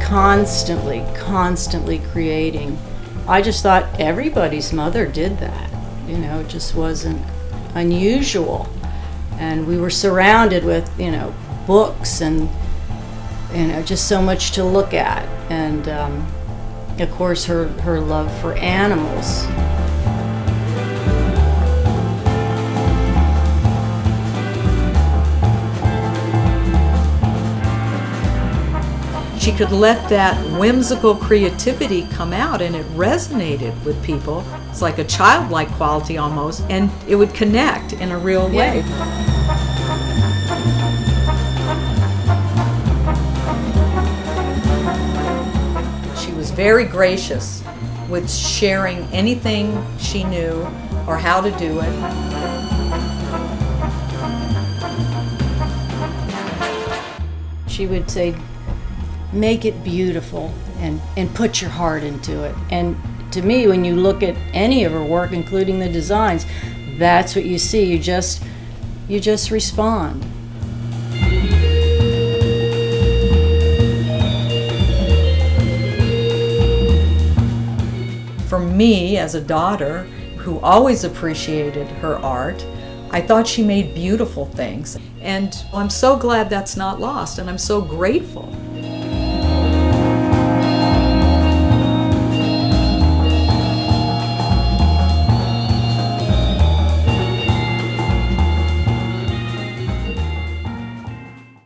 constantly, constantly creating. I just thought everybody's mother did that. You know, it just wasn't unusual. And we were surrounded with, you know, books and, you know, just so much to look at. And um, of course, her, her love for animals. She could let that whimsical creativity come out and it resonated with people. It's like a childlike quality almost, and it would connect in a real way. She was very gracious with sharing anything she knew or how to do it. She would say, make it beautiful and, and put your heart into it. And to me, when you look at any of her work, including the designs, that's what you see. You just, you just respond. For me, as a daughter who always appreciated her art, I thought she made beautiful things. And I'm so glad that's not lost, and I'm so grateful